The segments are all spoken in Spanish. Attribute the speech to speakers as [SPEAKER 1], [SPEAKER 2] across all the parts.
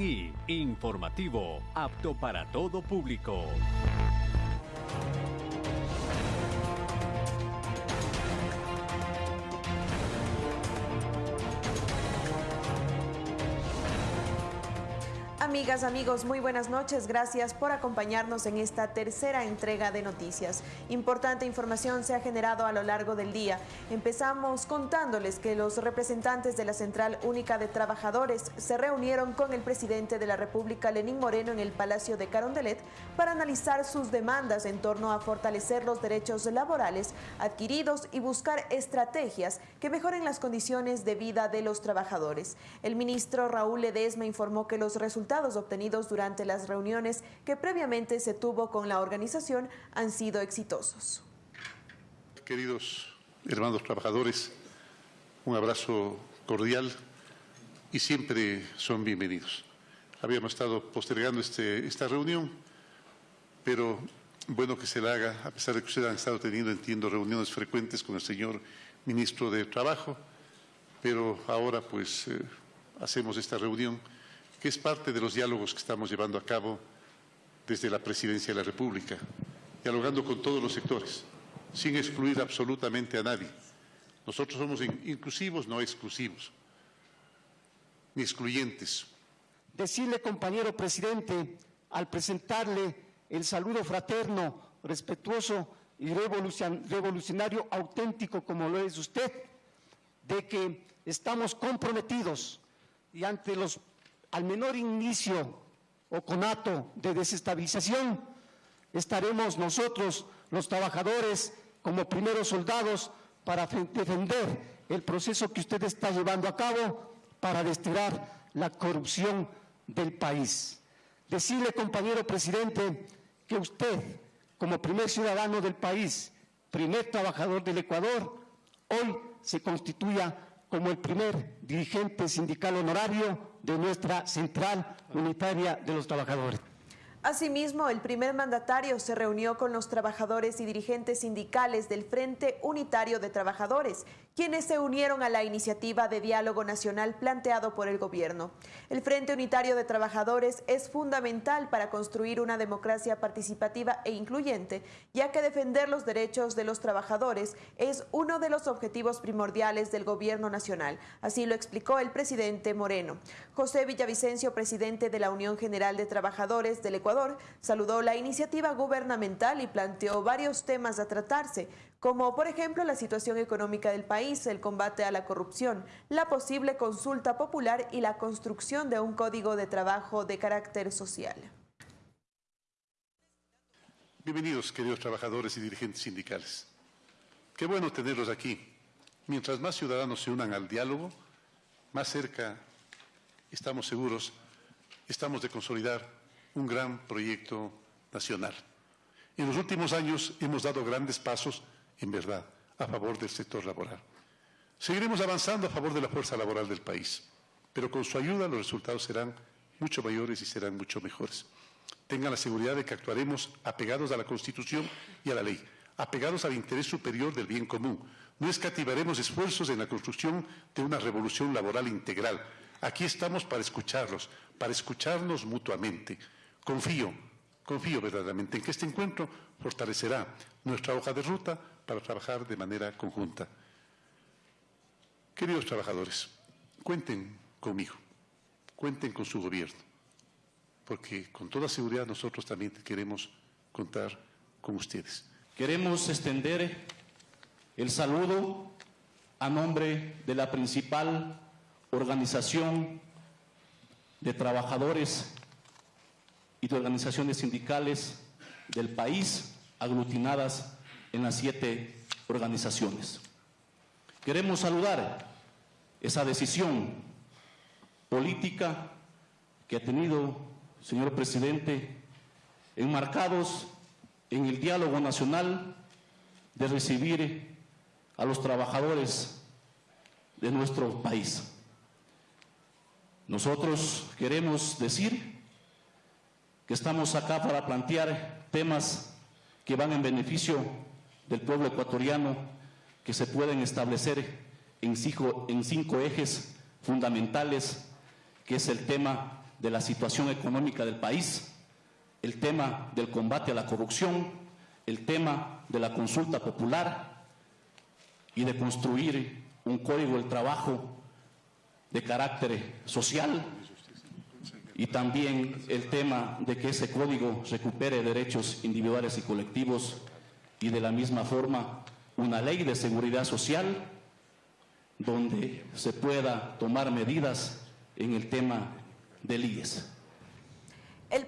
[SPEAKER 1] y informativo, apto para todo público.
[SPEAKER 2] Amigas, amigos, muy buenas noches. Gracias por acompañarnos en esta tercera entrega de noticias. Importante información se ha generado a lo largo del día. Empezamos contándoles que los representantes de la Central Única de Trabajadores se reunieron con el presidente de la República, Lenín Moreno, en el Palacio de Carondelet para analizar sus demandas en torno a fortalecer los derechos laborales adquiridos y buscar estrategias que mejoren las condiciones de vida de los trabajadores. El ministro Raúl Ledesma informó que los resultados obtenidos durante las reuniones que previamente se tuvo con la organización han sido exitosos.
[SPEAKER 3] Queridos hermanos trabajadores, un abrazo cordial y siempre son bienvenidos. Habíamos estado postergando este, esta reunión, pero bueno que se la haga, a pesar de que ustedes han estado teniendo, entiendo, reuniones frecuentes con el señor ministro de Trabajo, pero ahora pues eh, hacemos esta reunión que es parte de los diálogos que estamos llevando a cabo desde la Presidencia de la República, dialogando con todos los sectores, sin excluir absolutamente a nadie. Nosotros somos inclusivos, no exclusivos, ni excluyentes.
[SPEAKER 4] Decirle, compañero presidente, al presentarle el saludo fraterno, respetuoso y revolucionario auténtico como lo es usted, de que estamos comprometidos y ante los al menor inicio o conato de desestabilización, estaremos nosotros, los trabajadores, como primeros soldados para defender el proceso que usted está llevando a cabo para desterrar la corrupción del país. Decirle, compañero presidente, que usted, como primer ciudadano del país, primer trabajador del Ecuador, hoy se constituya como el primer dirigente sindical honorario de nuestra Central Unitaria de los Trabajadores.
[SPEAKER 2] Asimismo, el primer mandatario se reunió con los trabajadores y dirigentes sindicales del Frente Unitario de Trabajadores, quienes se unieron a la iniciativa de diálogo nacional planteado por el gobierno. El Frente Unitario de Trabajadores es fundamental para construir una democracia participativa e incluyente, ya que defender los derechos de los trabajadores es uno de los objetivos primordiales del gobierno nacional. Así lo explicó el presidente Moreno. José Villavicencio, presidente de la Unión General de Trabajadores del Ecuador, saludó la iniciativa gubernamental y planteó varios temas a tratarse, como por ejemplo la situación económica del país, el combate a la corrupción, la posible consulta popular y la construcción de un código de trabajo de carácter social.
[SPEAKER 3] Bienvenidos, queridos trabajadores y dirigentes sindicales. Qué bueno tenerlos aquí. Mientras más ciudadanos se unan al diálogo, más cerca estamos seguros, estamos de consolidar un gran proyecto nacional. En los últimos años hemos dado grandes pasos, en verdad, a favor del sector laboral. Seguiremos avanzando a favor de la fuerza laboral del país, pero con su ayuda los resultados serán mucho mayores y serán mucho mejores. Tengan la seguridad de que actuaremos apegados a la Constitución y a la ley, apegados al interés superior del bien común. No escativaremos esfuerzos en la construcción de una revolución laboral integral. Aquí estamos para escucharlos, para escucharnos mutuamente. Confío, confío verdaderamente en que este encuentro fortalecerá nuestra hoja de ruta para trabajar de manera conjunta. Queridos trabajadores, cuenten conmigo, cuenten con su gobierno, porque con toda seguridad nosotros también queremos contar con ustedes.
[SPEAKER 5] Queremos extender el saludo a nombre de la principal organización de trabajadores y de organizaciones sindicales del país aglutinadas en las siete organizaciones. Queremos saludar esa decisión política que ha tenido, señor presidente, enmarcados en el diálogo nacional de recibir a los trabajadores de nuestro país. Nosotros queremos decir estamos acá para plantear temas que van en beneficio del pueblo ecuatoriano, que se pueden establecer en cinco, en cinco ejes fundamentales, que es el tema de la situación económica del país, el tema del combate a la corrupción, el tema de la consulta popular y de construir un código del trabajo de carácter social y también el tema de que ese código recupere derechos individuales y colectivos y de la misma forma una ley de seguridad social donde se pueda tomar medidas en el tema del IES.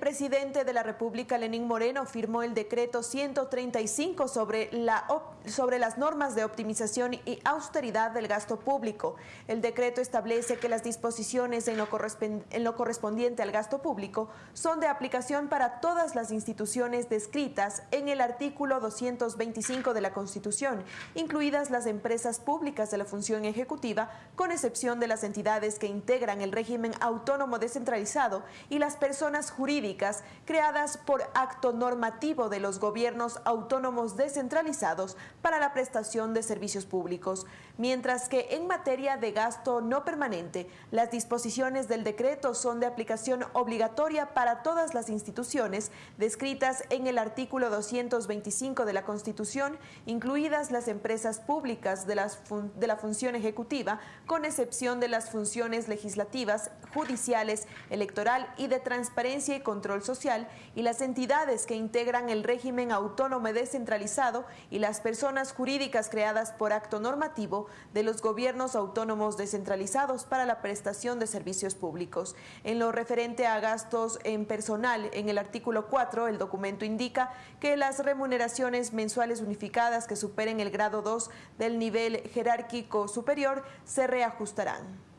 [SPEAKER 2] Presidente de la República, Lenín Moreno, firmó el decreto 135 sobre, la, sobre las normas de optimización y austeridad del gasto público. El decreto establece que las disposiciones en lo, en lo correspondiente al gasto público son de aplicación para todas las instituciones descritas en el artículo 225 de la Constitución, incluidas las empresas públicas de la función ejecutiva, con excepción de las entidades que integran el régimen autónomo descentralizado y las personas jurídicas jurídicas creadas por acto normativo de los gobiernos autónomos descentralizados para la prestación de servicios públicos, mientras que en materia de gasto no permanente, las disposiciones del decreto son de aplicación obligatoria para todas las instituciones descritas en el artículo 225 de la Constitución, incluidas las empresas públicas de, las de la función ejecutiva, con excepción de las funciones legislativas, judiciales, electoral y de transparencia y control social y las entidades que integran el régimen autónomo descentralizado y las personas jurídicas creadas por acto normativo de los gobiernos autónomos descentralizados para la prestación de servicios públicos. En lo referente a gastos en personal, en el artículo 4, el documento indica que las remuneraciones mensuales unificadas que superen el grado 2 del nivel jerárquico superior se reajustarán.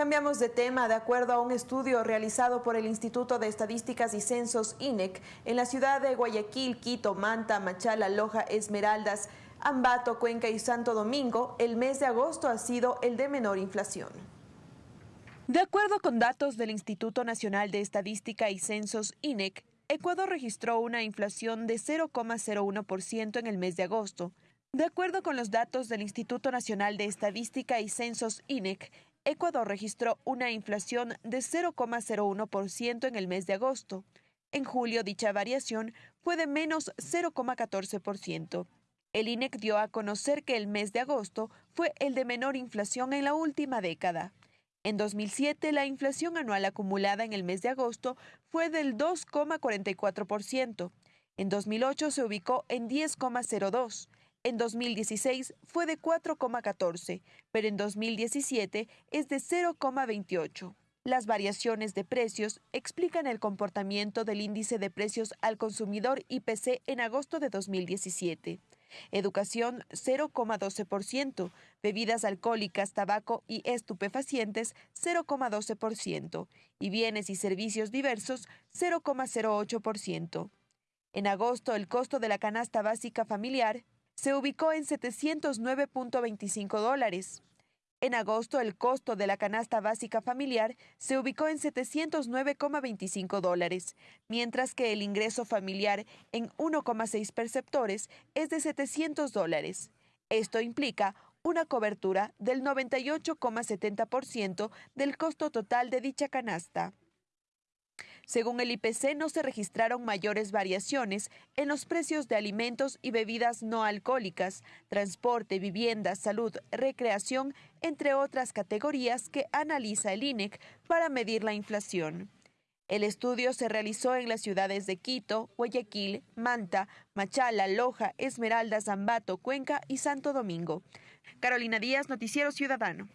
[SPEAKER 2] Cambiamos de tema. De acuerdo a un estudio realizado por el Instituto de Estadísticas y Censos INEC, en la ciudad de Guayaquil, Quito, Manta, Machala, Loja, Esmeraldas, Ambato, Cuenca y Santo Domingo, el mes de agosto ha sido el de menor inflación. De acuerdo con datos del Instituto Nacional de Estadística y Censos INEC, Ecuador registró una inflación de 0,01% en el mes de agosto. De acuerdo con los datos del Instituto Nacional de Estadística y Censos INEC, Ecuador registró una inflación de 0,01% en el mes de agosto. En julio dicha variación fue de menos 0,14%. El INEC dio a conocer que el mes de agosto fue el de menor inflación en la última década. En 2007, la inflación anual acumulada en el mes de agosto fue del 2,44%. En 2008 se ubicó en 10,02%. En 2016 fue de 4,14, pero en 2017 es de 0,28. Las variaciones de precios explican el comportamiento del índice de precios al consumidor IPC en agosto de 2017. Educación 0,12%, bebidas alcohólicas, tabaco y estupefacientes 0,12% y bienes y servicios diversos 0,08%. En agosto el costo de la canasta básica familiar se ubicó en 709.25 dólares. En agosto, el costo de la canasta básica familiar se ubicó en 709,25 dólares, mientras que el ingreso familiar en 1,6 perceptores es de 700 dólares. Esto implica una cobertura del 98,70% del costo total de dicha canasta. Según el IPC, no se registraron mayores variaciones en los precios de alimentos y bebidas no alcohólicas, transporte, vivienda, salud, recreación, entre otras categorías que analiza el INEC para medir la inflación. El estudio se realizó en las ciudades de Quito, Guayaquil, Manta, Machala, Loja, Esmeralda, Zambato, Cuenca y Santo Domingo. Carolina Díaz, Noticiero Ciudadano.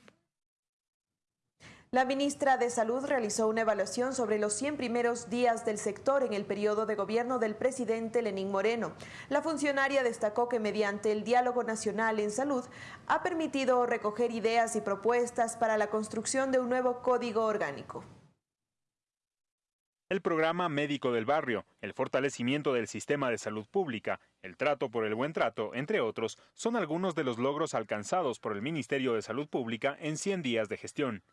[SPEAKER 2] La ministra de Salud realizó una evaluación sobre los 100 primeros días del sector en el periodo de gobierno del presidente Lenín Moreno. La funcionaria destacó que mediante el diálogo nacional en salud ha permitido recoger ideas y propuestas para la construcción de un nuevo código orgánico.
[SPEAKER 6] El programa Médico del Barrio, el fortalecimiento del sistema de salud pública, el trato por el buen trato, entre otros, son algunos de los logros alcanzados por el Ministerio de Salud Pública en 100 días de gestión.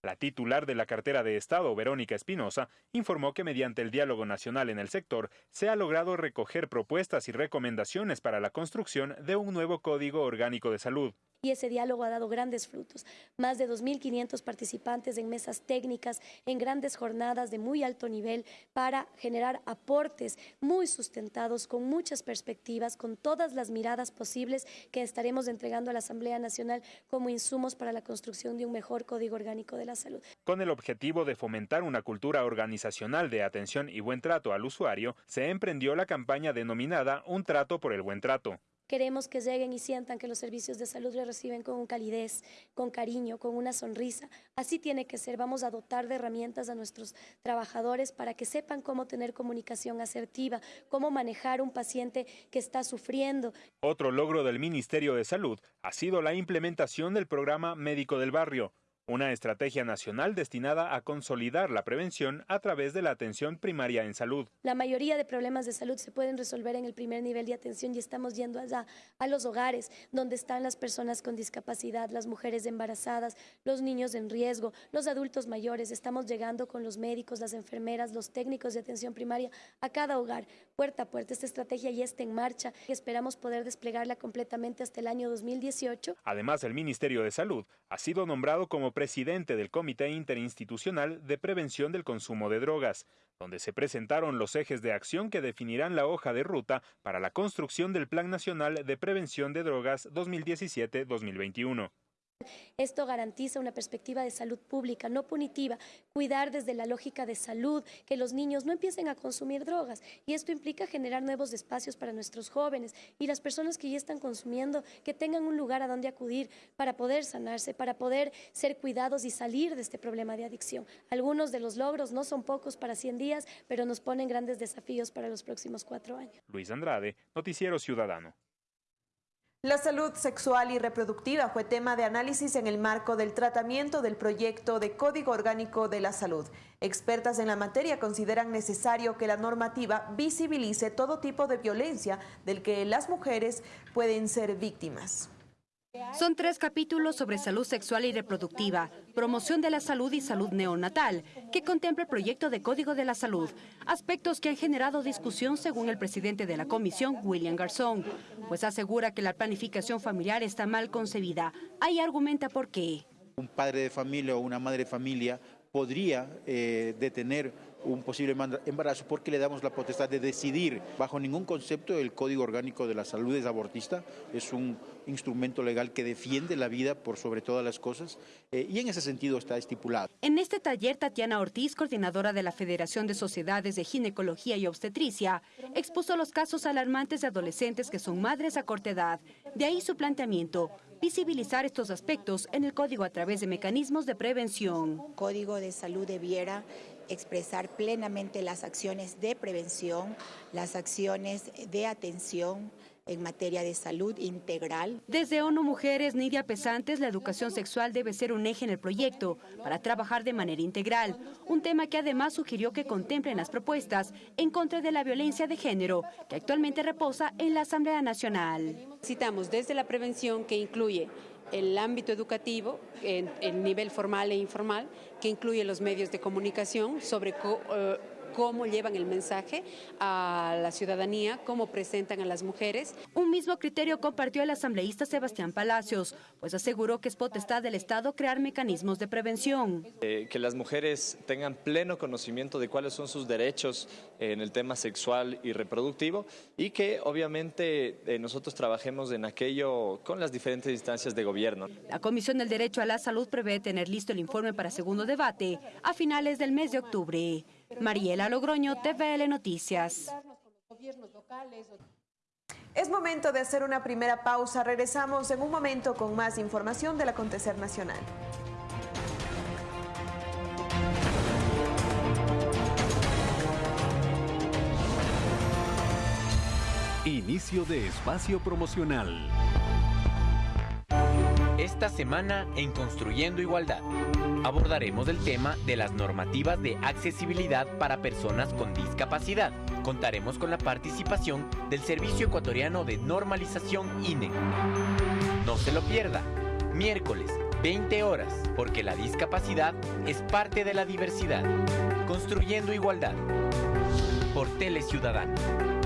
[SPEAKER 6] La titular de la cartera de Estado, Verónica Espinosa, informó que mediante el diálogo nacional en el sector se ha logrado recoger propuestas y recomendaciones para la construcción de un nuevo Código Orgánico de Salud.
[SPEAKER 7] Y ese diálogo ha dado grandes frutos. Más de 2.500 participantes en mesas técnicas, en grandes jornadas de muy alto nivel para generar aportes muy sustentados, con muchas perspectivas, con todas las miradas posibles que estaremos entregando a la Asamblea Nacional como insumos para la construcción de un mejor Código Orgánico de la Salud.
[SPEAKER 6] Con el objetivo de fomentar una cultura organizacional de atención y buen trato al usuario, se emprendió la campaña denominada Un trato por el buen trato.
[SPEAKER 7] Queremos que lleguen y sientan que los servicios de salud les reciben con calidez, con cariño, con una sonrisa. Así tiene que ser. Vamos a dotar de herramientas a nuestros trabajadores para que sepan cómo tener comunicación asertiva, cómo manejar un paciente que está sufriendo.
[SPEAKER 6] Otro logro del Ministerio de Salud ha sido la implementación del programa Médico del Barrio una estrategia nacional destinada a consolidar la prevención a través de la atención primaria en salud.
[SPEAKER 7] La mayoría de problemas de salud se pueden resolver en el primer nivel de atención y estamos yendo allá a los hogares donde están las personas con discapacidad, las mujeres embarazadas, los niños en riesgo, los adultos mayores. Estamos llegando con los médicos, las enfermeras, los técnicos de atención primaria a cada hogar, puerta a puerta. Esta estrategia ya está en marcha y esperamos poder desplegarla completamente hasta el año 2018.
[SPEAKER 6] Además, el Ministerio de Salud ha sido nombrado como presidente del Comité Interinstitucional de Prevención del Consumo de Drogas, donde se presentaron los ejes de acción que definirán la hoja de ruta para la construcción del Plan Nacional de Prevención de Drogas 2017-2021.
[SPEAKER 7] Esto garantiza una perspectiva de salud pública, no punitiva, cuidar desde la lógica de salud, que los niños no empiecen a consumir drogas. Y esto implica generar nuevos espacios para nuestros jóvenes y las personas que ya están consumiendo, que tengan un lugar a donde acudir para poder sanarse, para poder ser cuidados y salir de este problema de adicción. Algunos de los logros no son pocos para 100 días, pero nos ponen grandes desafíos para los próximos cuatro años.
[SPEAKER 6] Luis Andrade, Noticiero Ciudadano.
[SPEAKER 2] La salud sexual y reproductiva fue tema de análisis en el marco del tratamiento del proyecto de Código Orgánico de la Salud. Expertas en la materia consideran necesario que la normativa visibilice todo tipo de violencia del que las mujeres pueden ser víctimas.
[SPEAKER 8] Son tres capítulos sobre salud sexual y reproductiva, promoción de la salud y salud neonatal, que contempla el proyecto de Código de la Salud, aspectos que han generado discusión según el presidente de la comisión, William Garzón, pues asegura que la planificación familiar está mal concebida. Ahí argumenta por qué.
[SPEAKER 9] Un padre de familia o una madre de familia podría eh, detener un posible embarazo porque le damos la potestad de decidir. Bajo ningún concepto el Código Orgánico de la Salud es abortista, es un instrumento legal que defiende la vida por sobre todas las cosas eh, y en ese sentido está estipulado.
[SPEAKER 8] En este taller, Tatiana Ortiz, coordinadora de la Federación de Sociedades de Ginecología y Obstetricia, expuso los casos alarmantes de adolescentes que son madres a corta edad. De ahí su planteamiento, visibilizar estos aspectos en el código a través de mecanismos de prevención.
[SPEAKER 10] Código de salud debiera expresar plenamente las acciones de prevención, las acciones de atención, en materia de salud integral.
[SPEAKER 8] Desde ONU Mujeres, Nidia Pesantes, la educación sexual debe ser un eje en el proyecto para trabajar de manera integral, un tema que además sugirió que contemplen las propuestas en contra de la violencia de género, que actualmente reposa en la Asamblea Nacional.
[SPEAKER 11] Citamos desde la prevención que incluye el ámbito educativo, en el nivel formal e informal, que incluye los medios de comunicación sobre eh, cómo llevan el mensaje a la ciudadanía, cómo presentan a las mujeres.
[SPEAKER 8] Un mismo criterio compartió el asambleísta Sebastián Palacios, pues aseguró que es potestad del Estado crear mecanismos de prevención.
[SPEAKER 12] Eh, que las mujeres tengan pleno conocimiento de cuáles son sus derechos en el tema sexual y reproductivo y que obviamente eh, nosotros trabajemos en aquello con las diferentes instancias de gobierno.
[SPEAKER 8] La Comisión del Derecho a la Salud prevé tener listo el informe para segundo debate a finales del mes de octubre. Mariela Logroño, TVL Noticias.
[SPEAKER 2] Es momento de hacer una primera pausa. Regresamos en un momento con más información del acontecer nacional.
[SPEAKER 1] Inicio de espacio promocional.
[SPEAKER 13] Esta semana en Construyendo Igualdad abordaremos el tema de las normativas de accesibilidad para personas con discapacidad. Contaremos con la participación del Servicio Ecuatoriano de Normalización INE. No se lo pierda, miércoles, 20 horas, porque la discapacidad es parte de la diversidad. Construyendo Igualdad. Por Tele Ciudadano.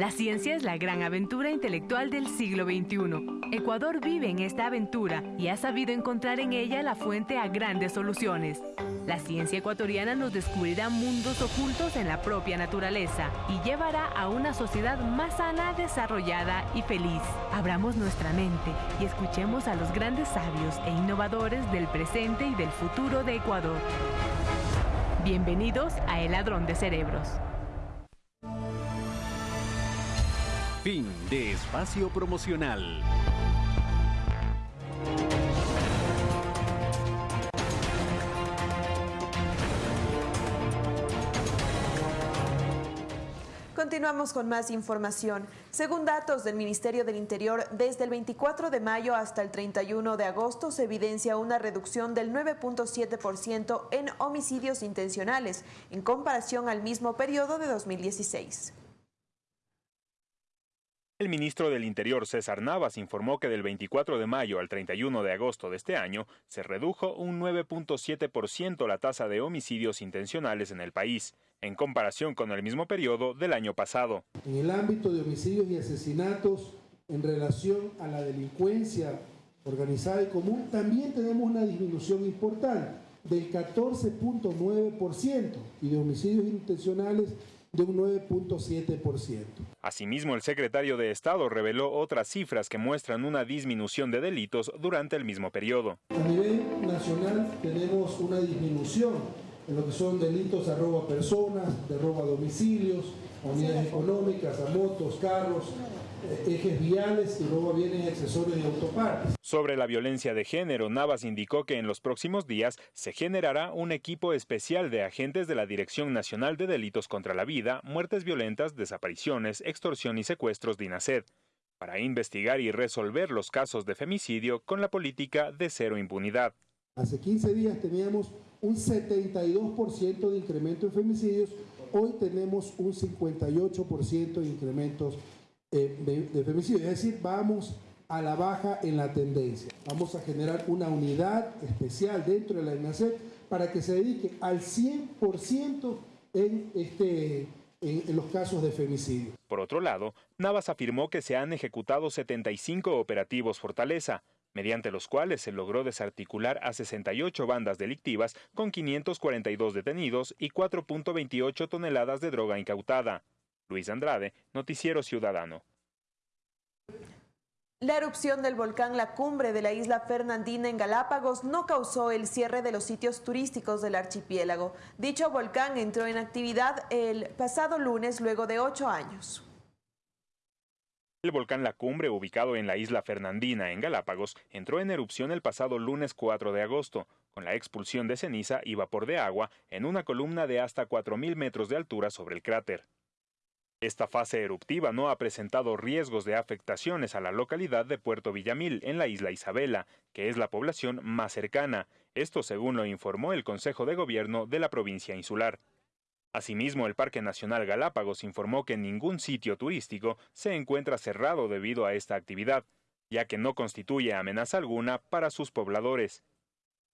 [SPEAKER 14] La ciencia es la gran aventura intelectual del siglo XXI. Ecuador vive en esta aventura y ha sabido encontrar en ella la fuente a grandes soluciones. La ciencia ecuatoriana nos descubrirá mundos ocultos en la propia naturaleza y llevará a una sociedad más sana, desarrollada y feliz. Abramos nuestra mente y escuchemos a los grandes sabios e innovadores del presente y del futuro de Ecuador. Bienvenidos a El Ladrón de Cerebros.
[SPEAKER 1] Fin de espacio promocional.
[SPEAKER 2] Continuamos con más información. Según datos del Ministerio del Interior, desde el 24 de mayo hasta el 31 de agosto se evidencia una reducción del 9.7% en homicidios intencionales en comparación al mismo periodo de 2016.
[SPEAKER 6] El ministro del Interior, César Navas, informó que del 24 de mayo al 31 de agosto de este año se redujo un 9.7% la tasa de homicidios intencionales en el país, en comparación con el mismo periodo del año pasado.
[SPEAKER 15] En el ámbito de homicidios y asesinatos en relación a la delincuencia organizada y común, también tenemos una disminución importante del 14.9% y de homicidios intencionales de un 9.7%.
[SPEAKER 6] Asimismo, el secretario de Estado reveló otras cifras que muestran una disminución de delitos durante el mismo periodo.
[SPEAKER 15] A nivel nacional tenemos una disminución en lo que son delitos a robo a personas, de robo a domicilios, a unidades económicas, a motos, carros, eh, ejes viales y robo a bienes accesorios y autopartes.
[SPEAKER 6] Sobre la violencia de género, Navas indicó que en los próximos días se generará un equipo especial de agentes de la Dirección Nacional de Delitos contra la Vida, Muertes Violentas, Desapariciones, Extorsión y Secuestros de INACED para investigar y resolver los casos de femicidio con la política de cero impunidad.
[SPEAKER 15] Hace 15 días teníamos un 72% de incremento en femicidios, hoy tenemos un 58% de incrementos eh, de, femicidios, es decir, vamos a la baja en la tendencia. Vamos a generar una unidad especial dentro de la INACEP para que se dedique al 100% en, este, en, los casos de femicidio.
[SPEAKER 6] Por otro lado, Navas afirmó que se han ejecutado 75 operativos Fortaleza, mediante los cuales se logró desarticular a 68 bandas delictivas con 542 detenidos y 4.28 toneladas de droga incautada. Luis Andrade, Noticiero Ciudadano.
[SPEAKER 2] La erupción del volcán La Cumbre de la isla Fernandina en Galápagos no causó el cierre de los sitios turísticos del archipiélago. Dicho volcán entró en actividad el pasado lunes luego de ocho años.
[SPEAKER 6] El volcán La Cumbre, ubicado en la isla Fernandina, en Galápagos, entró en erupción el pasado lunes 4 de agosto, con la expulsión de ceniza y vapor de agua en una columna de hasta 4.000 metros de altura sobre el cráter. Esta fase eruptiva no ha presentado riesgos de afectaciones a la localidad de Puerto Villamil, en la isla Isabela, que es la población más cercana, esto según lo informó el Consejo de Gobierno de la provincia insular. Asimismo, el Parque Nacional Galápagos informó que ningún sitio turístico se encuentra cerrado debido a esta actividad, ya que no constituye amenaza alguna para sus pobladores.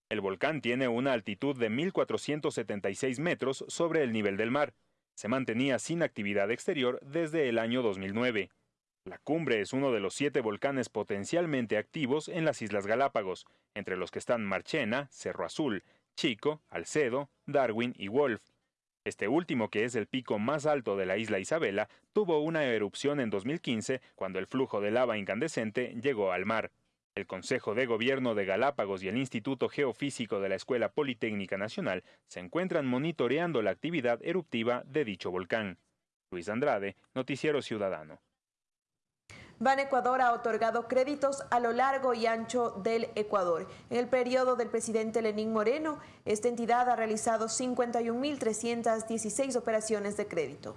[SPEAKER 6] El volcán tiene una altitud de 1.476 metros sobre el nivel del mar, se mantenía sin actividad exterior desde el año 2009. La cumbre es uno de los siete volcanes potencialmente activos en las Islas Galápagos, entre los que están Marchena, Cerro Azul, Chico, Alcedo, Darwin y Wolf. Este último, que es el pico más alto de la isla Isabela, tuvo una erupción en 2015 cuando el flujo de lava incandescente llegó al mar. El Consejo de Gobierno de Galápagos y el Instituto Geofísico de la Escuela Politécnica Nacional se encuentran monitoreando la actividad eruptiva de dicho volcán. Luis Andrade, Noticiero Ciudadano.
[SPEAKER 2] Ban Ecuador ha otorgado créditos a lo largo y ancho del Ecuador. En el periodo del presidente Lenín Moreno, esta entidad ha realizado 51.316 operaciones de crédito.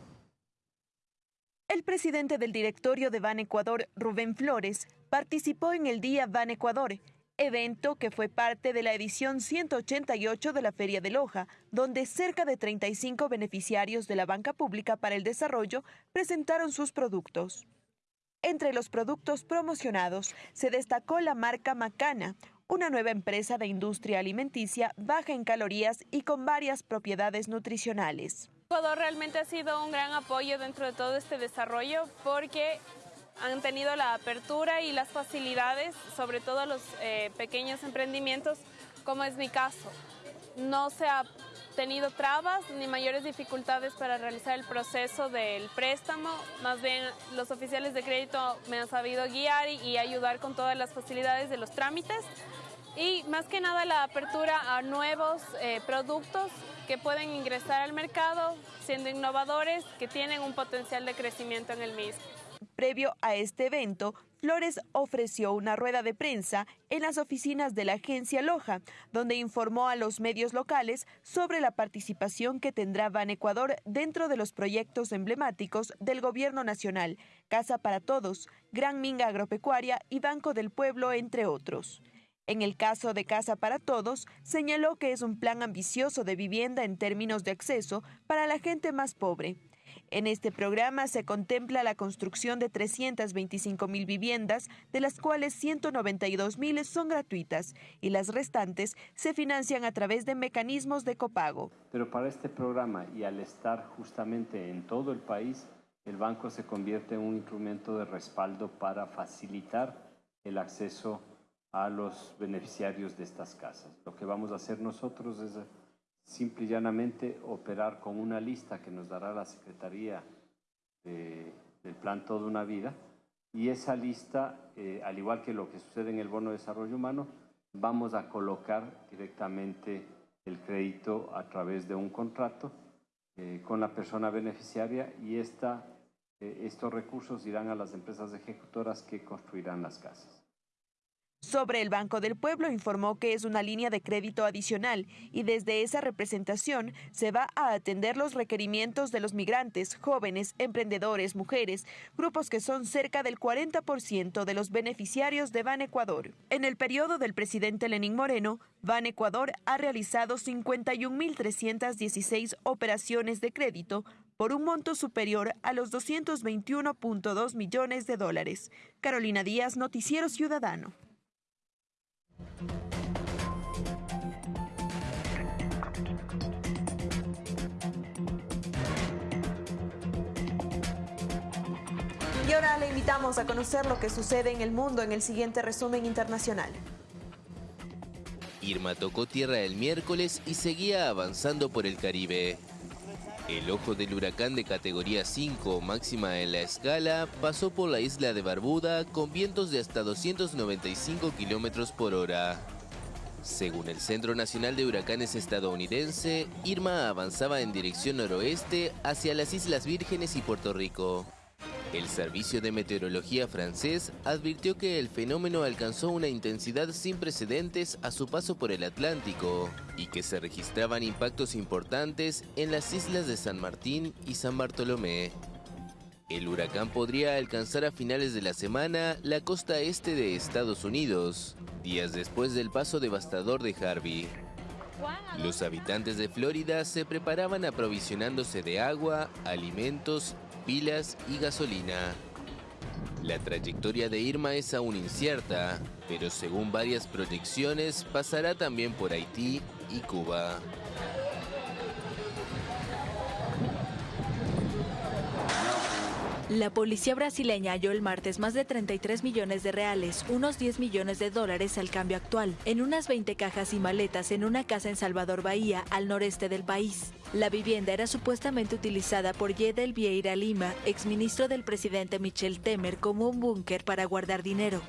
[SPEAKER 2] El presidente del directorio de Ban Ecuador, Rubén Flores, participó en el Día Ban Ecuador, evento que fue parte de la edición 188 de la Feria de Loja, donde cerca de 35 beneficiarios de la banca pública para el desarrollo presentaron sus productos. Entre los productos promocionados se destacó la marca Macana, una nueva empresa de industria alimenticia baja en calorías y con varias propiedades nutricionales.
[SPEAKER 16] Ecuador realmente ha sido un gran apoyo dentro de todo este desarrollo porque han tenido la apertura y las facilidades, sobre todo los eh, pequeños emprendimientos, como es mi caso. No se ha tenido trabas ni mayores dificultades para realizar el proceso del préstamo, más bien los oficiales de crédito me han sabido guiar y, ayudar con todas las facilidades de los trámites y más que nada la apertura a nuevos eh, productos que pueden ingresar al mercado siendo innovadores que tienen un potencial de crecimiento en el mismo.
[SPEAKER 2] Previo a este evento, Flores ofreció una rueda de prensa en las oficinas de la agencia Loja, donde informó a los medios locales sobre la participación que tendrá Ban Ecuador dentro de los proyectos emblemáticos del Gobierno Nacional, Casa para Todos, Gran Minga Agropecuaria y Banco del Pueblo, entre otros. En el caso de Casa para Todos, señaló que es un plan ambicioso de vivienda en términos de acceso para la gente más pobre en este programa se contempla la construcción de 325 mil viviendas, de las cuales 192 mil son gratuitas y las restantes se financian a través de mecanismos de copago.
[SPEAKER 17] Pero para este programa y al estar justamente en todo el país, el banco se convierte en un instrumento de respaldo para facilitar el acceso a los beneficiarios de estas casas. Lo que vamos a hacer nosotros es simple y llanamente operar con una lista que nos dará la Secretaría del Plan Toda una Vida y esa lista, eh, al igual que lo que sucede en el Bono de Desarrollo Humano, vamos a colocar directamente el crédito a través de un contrato eh, con la persona beneficiaria y esta, eh, estos recursos irán a las empresas ejecutoras que construirán las casas.
[SPEAKER 2] Sobre el Banco del Pueblo informó que es una línea de crédito adicional y desde esa representación se va a atender los requerimientos de los migrantes, jóvenes, emprendedores, mujeres, grupos que son cerca del 40% de los beneficiarios de Ban Ecuador. En el periodo del presidente Lenín Moreno, Ban Ecuador ha realizado 51.316 operaciones de crédito por un monto superior a los 221.2 millones de dólares. Carolina Díaz, Noticiero Ciudadano. Y ahora le invitamos a conocer lo que sucede en el mundo en el siguiente resumen internacional.
[SPEAKER 18] Irma tocó tierra el miércoles y seguía avanzando por el Caribe. El ojo del huracán de categoría 5, máxima en la escala, pasó por la isla de Barbuda con vientos de hasta 295 kilómetros por hora. Según el Centro Nacional de Huracanes estadounidense, Irma avanzaba en dirección noroeste hacia las Islas Vírgenes y Puerto Rico. El Servicio de Meteorología francés advirtió que el fenómeno alcanzó una intensidad sin precedentes a su paso por el Atlántico y que se registraban impactos importantes en las islas de San Martín y San Bartolomé. El huracán podría alcanzar a finales de la semana la costa este de Estados Unidos, días después del paso devastador de Harvey. Los habitantes de Florida se preparaban aprovisionándose de agua, alimentos pilas y gasolina. La trayectoria de Irma es aún incierta, pero según varias proyecciones pasará también por Haití y Cuba.
[SPEAKER 19] La policía brasileña halló el martes más de 33 millones de reales, unos 10 millones de dólares al cambio actual, en unas 20 cajas y maletas en una casa en Salvador Bahía, al noreste del país. La vivienda era supuestamente utilizada por Yedel Vieira Lima, exministro del presidente Michel Temer, como un búnker para guardar dinero.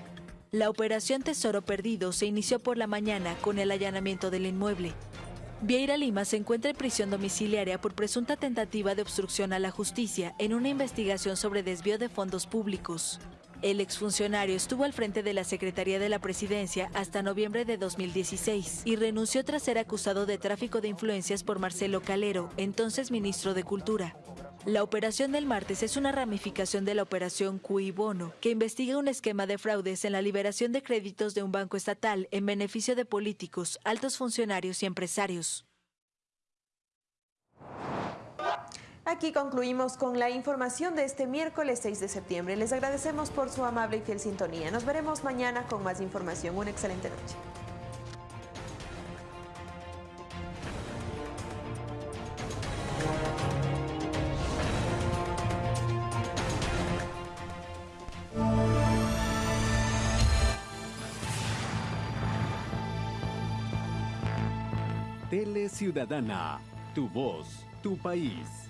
[SPEAKER 19] La operación Tesoro Perdido se inició por la mañana con el allanamiento del inmueble. Vieira Lima se encuentra en prisión domiciliaria por presunta tentativa de obstrucción a la justicia en una investigación sobre desvío de fondos públicos. El exfuncionario estuvo al frente de la Secretaría de la Presidencia hasta noviembre de 2016 y renunció tras ser acusado de tráfico de influencias por Marcelo Calero, entonces ministro de Cultura. La operación del martes es una ramificación de la operación Cui Bono, que investiga un esquema de fraudes en la liberación de créditos de un banco estatal en beneficio de políticos, altos funcionarios y empresarios.
[SPEAKER 2] Aquí concluimos con la información de este miércoles 6 de septiembre. Les agradecemos por su amable y fiel sintonía. Nos veremos mañana con más información. Una excelente noche.
[SPEAKER 1] Tele Ciudadana, tu voz, tu país.